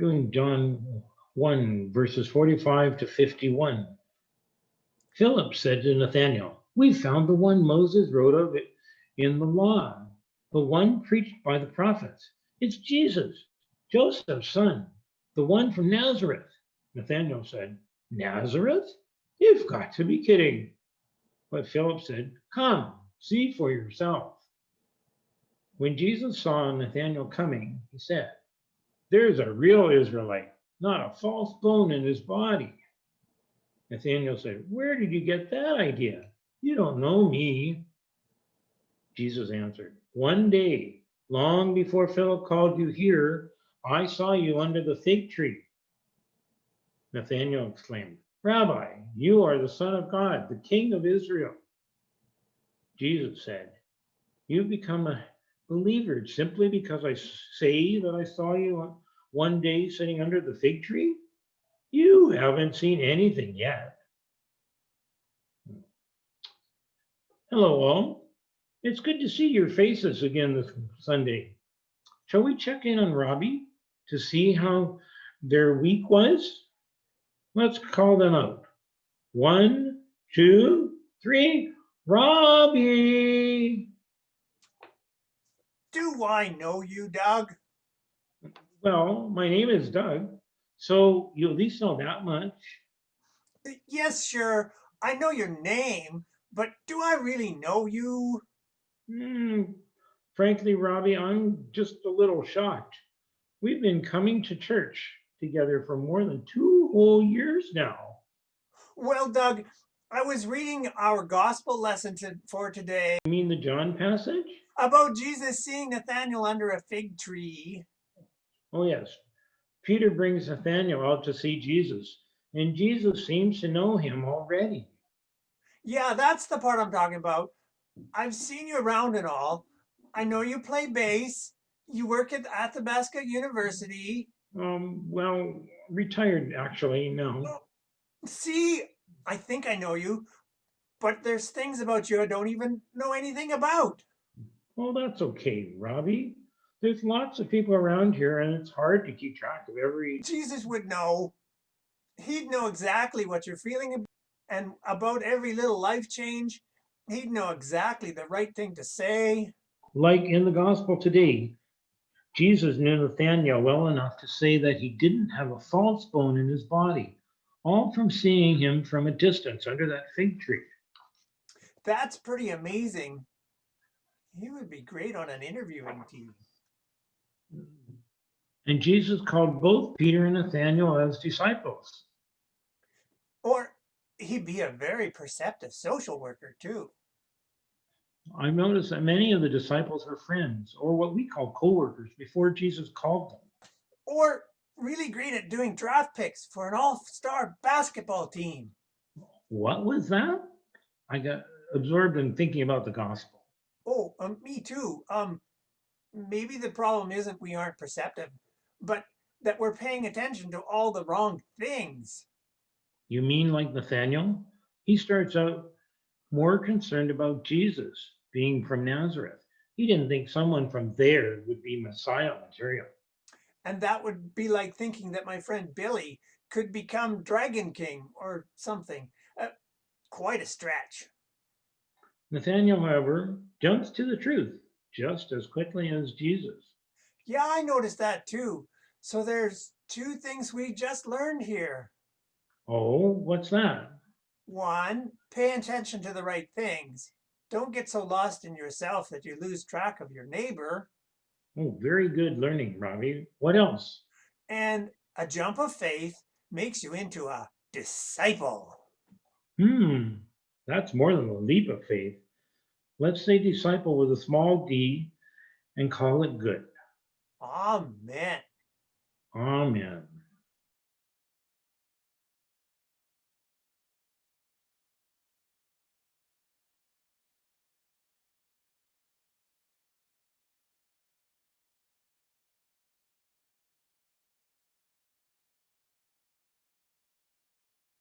doing John 1, verses 45 to 51. Philip said to Nathanael, We found the one Moses wrote of it in the law, the one preached by the prophets. It's Jesus, Joseph's son, the one from Nazareth. Nathanael said, Nazareth? You've got to be kidding. But Philip said, Come, see for yourself. When Jesus saw Nathanael coming, he said, There's a real Israelite, not a false bone in his body. Nathanael said, Where did you get that idea? You don't know me. Jesus answered, One day, long before Philip called you here, I saw you under the fig tree. Nathanael exclaimed, Rabbi, you are the Son of God, the King of Israel. Jesus said, You've become a believer simply because I say that I saw you one day sitting under the fig tree? You haven't seen anything yet. Hello, all. It's good to see your faces again this Sunday. Shall we check in on Robbie to see how their week was? Let's call them out. One, two, three. Robbie! Do I know you, Doug? Well, my name is Doug, so you at least know that much. Yes, sure. I know your name, but do I really know you? Hmm, frankly, Robbie, I'm just a little shocked. We've been coming to church together for more than two whole years now. Well, Doug, I was reading our gospel lesson to, for today You mean the John passage? about Jesus seeing Nathanael under a fig tree. Oh, yes. Peter brings Nathanael out to see Jesus, and Jesus seems to know him already. Yeah, that's the part I'm talking about. I've seen you around and all. I know you play bass. You work at Athabasca University. Um, well, retired actually, no. See, I think I know you, but there's things about you I don't even know anything about. Well, that's okay, Robbie. There's lots of people around here, and it's hard to keep track of every. Jesus would know. He'd know exactly what you're feeling and about every little life change. He'd know exactly the right thing to say. Like in the gospel today, Jesus knew Nathanael well enough to say that he didn't have a false bone in his body, all from seeing him from a distance under that fig tree. That's pretty amazing. He would be great on an interviewing team. And Jesus called both Peter and Nathanael as disciples. Or he'd be a very perceptive social worker too. I've noticed that many of the disciples were friends, or what we call co-workers, before Jesus called them. Or really great at doing draft picks for an all-star basketball team. What was that? I got absorbed in thinking about the gospel. Oh, um, me too. Um, maybe the problem isn't we aren't perceptive, but that we're paying attention to all the wrong things. You mean like Nathanael? He starts out more concerned about Jesus being from Nazareth. He didn't think someone from there would be Messiah material. And that would be like thinking that my friend Billy could become Dragon King or something. Uh, quite a stretch. Nathanael, however, jumps to the truth just as quickly as Jesus. Yeah, I noticed that too. So there's two things we just learned here. Oh, what's that? One, pay attention to the right things. Don't get so lost in yourself that you lose track of your neighbor. Oh, very good learning, Robbie. What else? And a jump of faith makes you into a disciple. Hmm, that's more than a leap of faith. Let's say disciple with a small d and call it good. Amen. Amen.